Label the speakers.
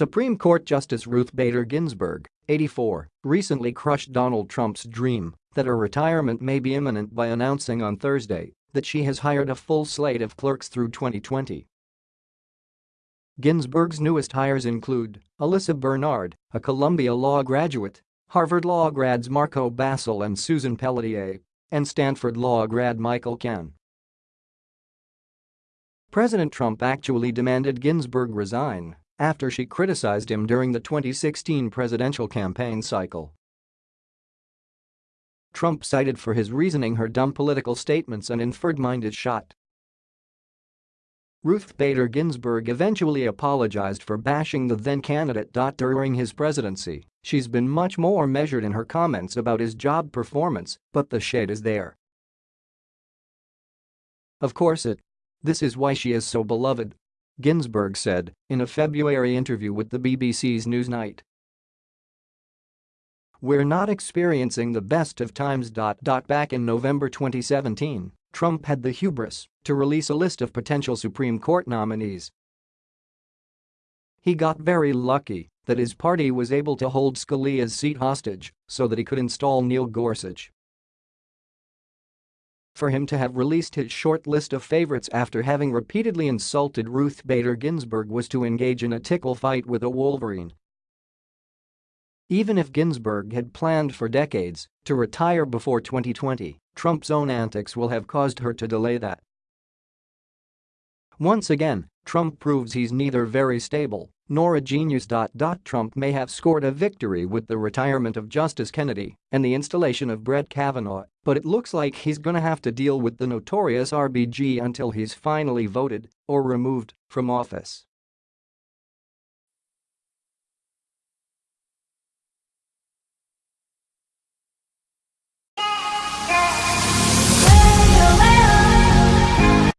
Speaker 1: Supreme Court Justice Ruth Bader Ginsburg, 84, recently crushed Donald Trump's dream that her retirement may be imminent by announcing on Thursday that she has hired a full slate of clerks through 2020. Ginsburg's newest hires include Alyssa Bernard, a Columbia Law graduate, Harvard Law grads Marco Basile and Susan Pelletier, and Stanford Law grad Michael Kahn. President Trump actually demanded Ginsburg resign after she criticized him during the 2016 presidential campaign cycle. Trump cited for his reasoning her dumb political statements and inferred-minded shot. Ruth Bader Ginsburg eventually apologized for bashing the then-candidate. During his presidency, she's been much more measured in her comments about his job performance, but the shade is there. Of course it. This is why she is so beloved. Ginsburg said in a February interview with the BBC's Newsnight. We're not experiencing the best of times. Back in November 2017, Trump had the hubris to release a list of potential Supreme Court nominees. He got very lucky that his party was able to hold Scalia's seat hostage so that he could install Neil Gorsuch. For him to have released his short list of favorites after having repeatedly insulted Ruth Bader Ginsburg was to engage in a tickle fight with a wolverine. Even if Ginsburg had planned for decades to retire before 2020, Trump's own antics will have caused her to delay that. Once again, Trump proves he's neither very stable nor a genius. Trump may have scored a victory with the retirement of Justice Kennedy and the installation of Brett Kavanaugh, but it looks like he's gonna have to deal with the notorious RBG until he's finally voted or removed from office.